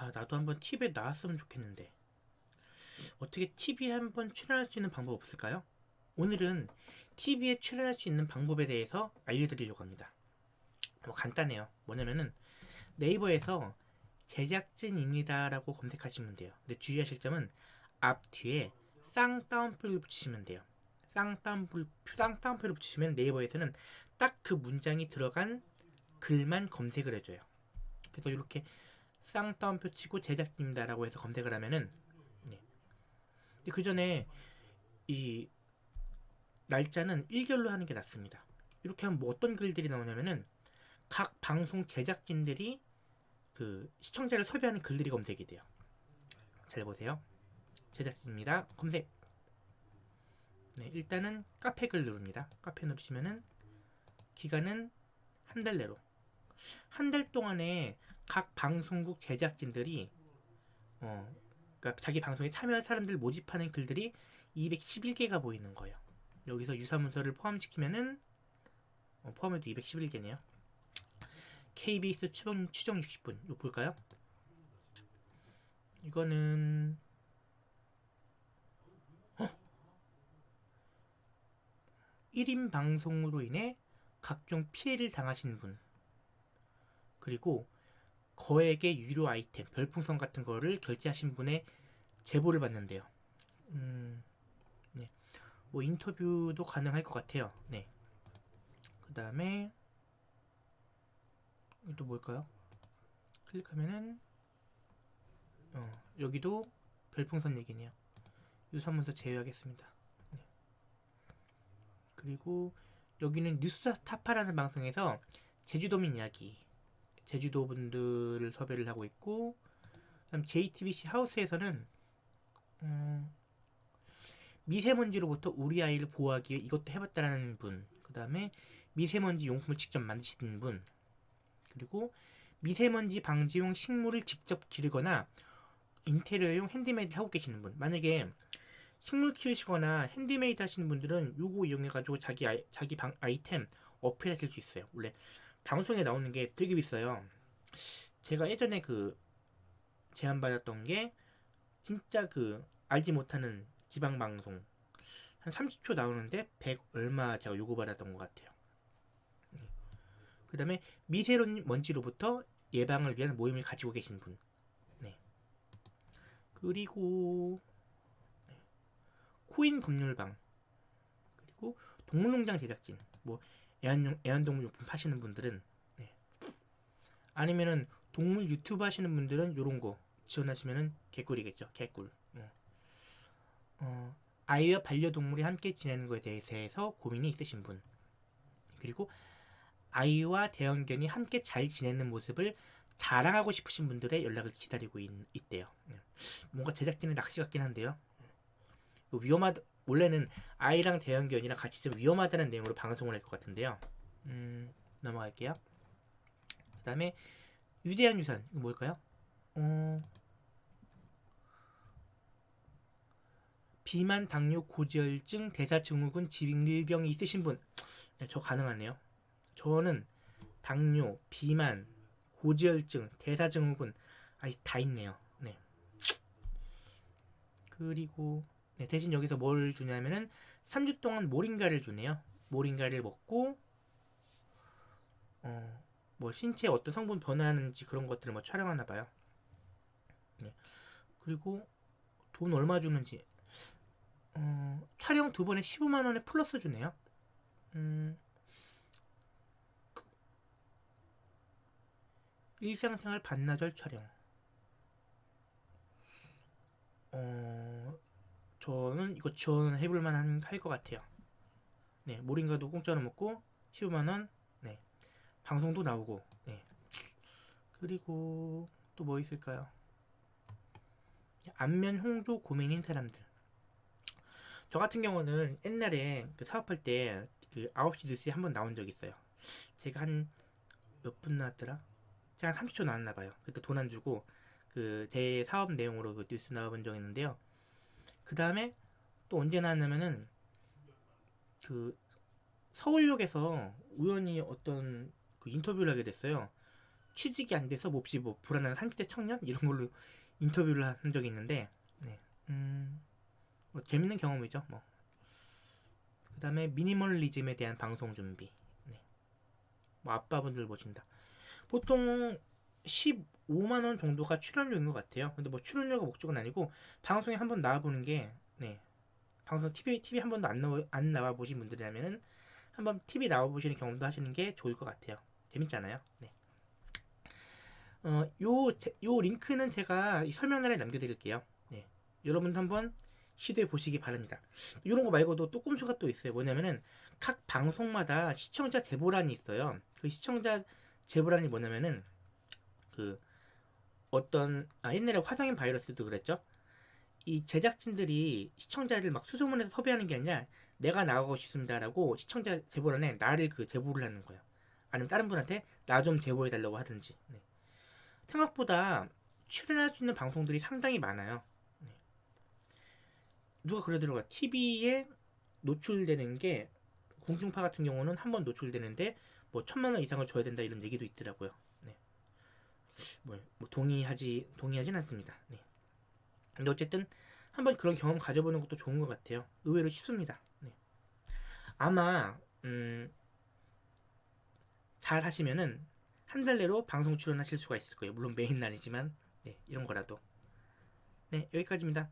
아 나도 한번 TV에 나왔으면 좋겠는데 어떻게 TV에 한번 출연할 수 있는 방법 없을까요? 오늘은 TV에 출연할 수 있는 방법에 대해서 알려드리려고 합니다. 뭐 간단해요. 뭐냐면은 네이버에서 제작진입니다 라고 검색하시면 돼요. 근데 주의하실 점은 앞 뒤에 쌍따옴표를 붙이시면 돼요. 쌍따옴표, 쌍따옴표를 붙이시면 네이버에서는 딱 그 문장이 들어간 글만 검색을 해줘요. 그래서 이렇게 쌍따옴표 치고 제작진입니다라고 해서 검색을 하면은 네. 그 전에 이 날짜는 일결로 하는 게 낫습니다. 이렇게 하면 뭐 어떤 글들이 나오냐면은 각 방송 제작진들이 그 시청자를 섭외하는 글들이 검색이 돼요. 잘 보세요. 제작진입니다. 검색. 네, 일단은 카페 글 누릅니다. 카페 누르시면은 기간은 한 달 내로 한 달 동안에 각 방송국 제작진들이 어 그러니까 자기 방송에 참여할 사람들 모집하는 글들이 211개가 보이는 거예요. 여기서 유사 문서를 포함시키면은 어, 포함해도 211개네요. KBS 추정, 추정 60분 이거 볼까요? 이거는 어? 1인 방송으로 인해 각종 피해를 당하신 분 그리고 거액의 유료 아이템, 별풍선 같은 거를 결제하신 분의 제보를 받는데요. 음, 네. 뭐 인터뷰도 가능할 것 같아요. 네. 그 다음에 또 뭘까요? 클릭하면은 어, 여기도 별풍선 얘기네요. 유사문서 제외하겠습니다. 네. 그리고 여기는 뉴스 타파라는 방송에서 제주도민 이야기 제주도 분들을 섭외를 하고 있고 그다음 JTBC 하우스에서는 음, 미세먼지로부터 우리 아이를 보호하기 위해 이것도 해봤다라는 분, 그 다음에 미세먼지 용품을 직접 만드시는 분, 그리고 미세먼지 방지용 식물을 직접 기르거나 인테리어용 핸드메이드 하고 계시는 분. 만약에 식물 키우시거나 핸드메이드 하시는 분들은 요거 이용해가지고 자기 아이, 자기 방, 아이템 어필하실 수 있어요. 원래 방송에 나오는 게 되게 비싸요. 제가 예전에 그 제안받았던 게 진짜 그 알지 못하는 지방 방송 한 30초 나오는데 100 얼마 제가 요구받았던 것 같아요. 그 다음에 미세먼지로부터 예방을 위한 모임을 가지고 계신 분. 네. 그리고 네. 코인 법률방 그리고 동물농장 제작진 뭐 애완용, 애완동물 용품 파시는 분들은 네. 아니면은 동물 유튜브 하시는 분들은 요런 거 지원하시면은 개꿀이겠죠 개꿀 어. 어, 아이와 반려동물이 함께 지내는 것에 대해서 고민이 있으신 분 그리고 아이와 대형견이 함께 잘 지내는 모습을 자랑하고 싶으신 분들의 연락을 기다리고 있, 대요 네. 뭔가 제작진의 낚시 같긴 한데요. 위험하 원래는 아이랑 대형견이랑 같이 좀 위험하다는 내용으로 방송을 할 것 같은데요. 음, 넘어갈게요. 그 다음에 유대한 유산 이거 뭘까요? 어... 비만, 당뇨, 고지혈증, 대사증후군, 질병이 있으신 분, 네, 저 가능하네요. 저는 당뇨, 비만, 고지혈증, 대사증후군 아직 다 있네요. 네. 그리고 네, 대신 여기서 뭘 주냐면은 3주 동안 모링가를 주네요. 모링가를 먹고 어, 뭐 신체에 어떤 성분 변화하는지 그런 것들을 뭐 촬영하나 봐요. 네. 그리고 돈 얼마 주는지 어, 촬영 두 번에 15만 원에 플러스 주네요. 음, 일상생활 반나절 촬영. 어, 저는 이거 지원 해볼 만한 할 것 같아요. 네, 모링가도 공짜로 먹고 15만 원, 네, 방송도 나오고, 네. 그리고 또 뭐 있을까요? 안면 홍조 고민인 사람들. 저 같은 경우는 옛날에 그 사업할 때 그 9시 뉴스에 한번 나온 적 있어요. 제가 한 몇 분 나왔더라? 제가 한 30초 나왔나 봐요. 그때 돈 안 주고 그 제 사업 내용으로 그 뉴스 나와본 적 있는데요. 그 다음에 또 언제 나왔냐면은 그 서울역에서 우연히 어떤 그 인터뷰를 하게 됐어요. 취직이 안 돼서 몹시 뭐 불안한 30대 청년 이런 걸로 인터뷰를 한 적이 있는데 네. 음, 뭐 재밌는 경험이죠. 뭐. 그 다음에 미니멀리즘에 대한 방송 준비. 네. 뭐 아빠분들 보신다. 보통 15만 원 정도가 출연료인 것 같아요. 근데 뭐 출연료가 목적은 아니고 방송에 한번 나와보는 게 네. 방송 TV TV 한 번도 안 나와 안 나와 보신 분들이라면은 한번 TV 나와 보시는 경험도 하시는 게 좋을 것 같아요. 재밌잖아요. 네. 어, 요, 제- 요 링크는 제가 이 설명란에 남겨드릴게요. 네. 여러분도 한번 시도해 보시기 바랍니다. 이런 거 말고도 또 꼼수가 또 있어요. 뭐냐면은 각 방송마다 시청자 제보란이 있어요. 그 시청자 제보란이 뭐냐면은 그 어떤 아 옛날에 화성인 바이러스도 그랬죠. 이 제작진들이 시청자를 막 수소문해서 섭외하는 게 아니라 내가 나가고 싶습니다라고 시청자 제보란에 나를 그 제보를 하는 거예요. 아니면 다른 분한테 나 좀 제보해 달라고 하든지. 네. 생각보다 출연할 수 있는 방송들이 상당히 많아요. 네. 누가 그러더라고요. TV에 노출되는 게 공중파 같은 경우는 한 번 노출되는데 뭐 천만 원 이상을 줘야 된다 이런 얘기도 있더라고요. 네. 뭐, 뭐 동의하지 동의하진 않습니다. 네. 근데 어쨌든 한번 그런 경험 가져보는 것도 좋은 것 같아요. 의외로 쉽습니다. 네. 아마 음, 잘 하시면은 한 달 내로 방송 출연하실 수가 있을 거예요. 물론 메인 날이지만 네, 이런 거라도. 네, 여기까지입니다.